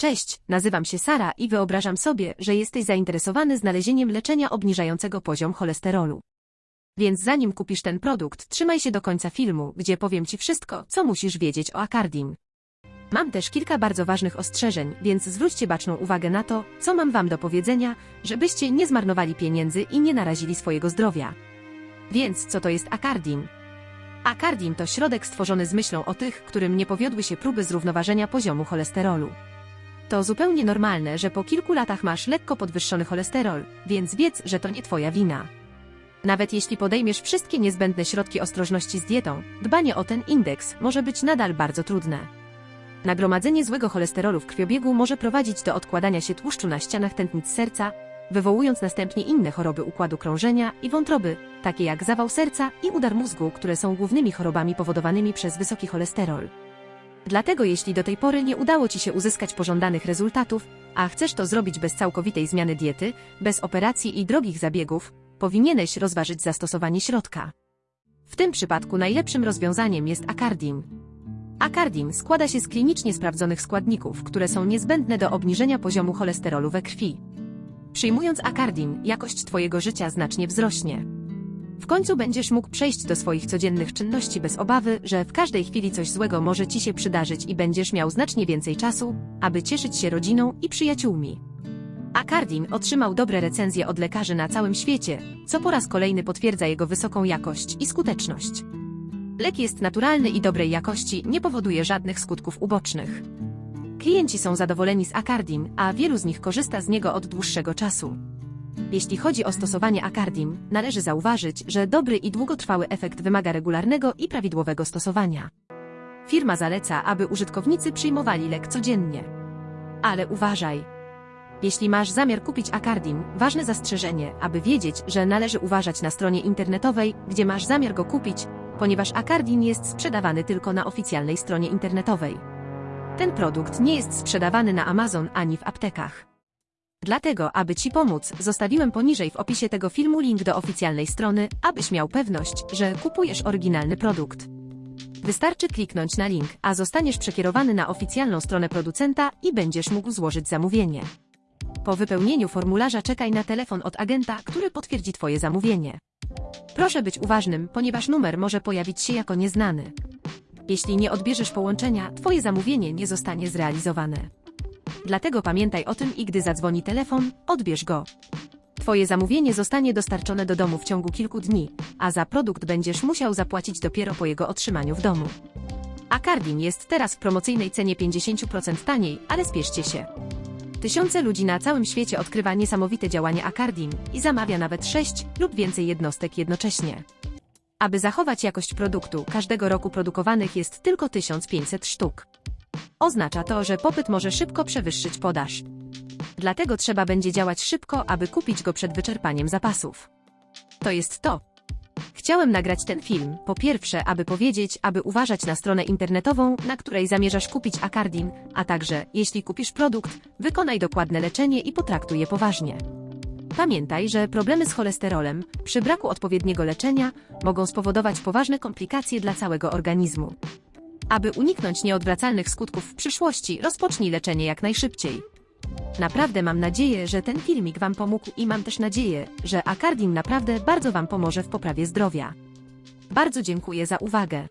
Cześć, nazywam się Sara i wyobrażam sobie, że jesteś zainteresowany znalezieniem leczenia obniżającego poziom cholesterolu. Więc zanim kupisz ten produkt, trzymaj się do końca filmu, gdzie powiem Ci wszystko, co musisz wiedzieć o Acardim. Mam też kilka bardzo ważnych ostrzeżeń, więc zwróćcie baczną uwagę na to, co mam Wam do powiedzenia, żebyście nie zmarnowali pieniędzy i nie narazili swojego zdrowia. Więc co to jest Acardim? Acardim to środek stworzony z myślą o tych, którym nie powiodły się próby zrównoważenia poziomu cholesterolu. To zupełnie normalne, że po kilku latach masz lekko podwyższony cholesterol, więc wiedz, że to nie Twoja wina. Nawet jeśli podejmiesz wszystkie niezbędne środki ostrożności z dietą, dbanie o ten indeks może być nadal bardzo trudne. Nagromadzenie złego cholesterolu w krwiobiegu może prowadzić do odkładania się tłuszczu na ścianach tętnic serca, wywołując następnie inne choroby układu krążenia i wątroby, takie jak zawał serca i udar mózgu, które są głównymi chorobami powodowanymi przez wysoki cholesterol. Dlatego jeśli do tej pory nie udało Ci się uzyskać pożądanych rezultatów, a chcesz to zrobić bez całkowitej zmiany diety, bez operacji i drogich zabiegów, powinieneś rozważyć zastosowanie środka. W tym przypadku najlepszym rozwiązaniem jest Acardim. Acardim składa się z klinicznie sprawdzonych składników, które są niezbędne do obniżenia poziomu cholesterolu we krwi. Przyjmując Acardim, jakość Twojego życia znacznie wzrośnie. W końcu będziesz mógł przejść do swoich codziennych czynności bez obawy, że w każdej chwili coś złego może Ci się przydarzyć i będziesz miał znacznie więcej czasu, aby cieszyć się rodziną i przyjaciółmi. Acardim otrzymał dobre recenzje od lekarzy na całym świecie, co po raz kolejny potwierdza jego wysoką jakość i skuteczność. Lek jest naturalny i dobrej jakości, nie powoduje żadnych skutków ubocznych. Klienci są zadowoleni z Acardim, a wielu z nich korzysta z niego od dłuższego czasu. Jeśli chodzi o stosowanie Acardim, należy zauważyć, że dobry i długotrwały efekt wymaga regularnego i prawidłowego stosowania. Firma zaleca, aby użytkownicy przyjmowali lek codziennie. Ale uważaj! Jeśli masz zamiar kupić Acardim, ważne zastrzeżenie, aby wiedzieć, że należy uważać na stronie internetowej, gdzie masz zamiar go kupić, ponieważ Acardim jest sprzedawany tylko na oficjalnej stronie internetowej. Ten produkt nie jest sprzedawany na Amazon ani w aptekach. Dlatego, aby Ci pomóc, zostawiłem poniżej w opisie tego filmu link do oficjalnej strony, abyś miał pewność, że kupujesz oryginalny produkt. Wystarczy kliknąć na link, a zostaniesz przekierowany na oficjalną stronę producenta i będziesz mógł złożyć zamówienie. Po wypełnieniu formularza czekaj na telefon od agenta, który potwierdzi Twoje zamówienie. Proszę być uważnym, ponieważ numer może pojawić się jako nieznany. Jeśli nie odbierzesz połączenia, Twoje zamówienie nie zostanie zrealizowane. Dlatego pamiętaj o tym i gdy zadzwoni telefon, odbierz go. Twoje zamówienie zostanie dostarczone do domu w ciągu kilku dni, a za produkt będziesz musiał zapłacić dopiero po jego otrzymaniu w domu. Acardim jest teraz w promocyjnej cenie 50% taniej, ale spieszcie się. Tysiące ludzi na całym świecie odkrywa niesamowite działanie Acardim i zamawia nawet 6 lub więcej jednostek jednocześnie. Aby zachować jakość produktu, każdego roku produkowanych jest tylko 1500 sztuk. Oznacza to, że popyt może szybko przewyższyć podaż. Dlatego trzeba będzie działać szybko, aby kupić go przed wyczerpaniem zapasów. To jest to. Chciałem nagrać ten film, po pierwsze, aby powiedzieć, aby uważać na stronę internetową, na której zamierzasz kupić Acardim, a także, jeśli kupisz produkt, wykonaj dokładne leczenie i potraktuj je poważnie. Pamiętaj, że problemy z cholesterolem, przy braku odpowiedniego leczenia, mogą spowodować poważne komplikacje dla całego organizmu. Aby uniknąć nieodwracalnych skutków w przyszłości, rozpocznij leczenie jak najszybciej. Naprawdę mam nadzieję, że ten filmik Wam pomógł i mam też nadzieję, że Acardim naprawdę bardzo Wam pomoże w poprawie zdrowia. Bardzo dziękuję za uwagę.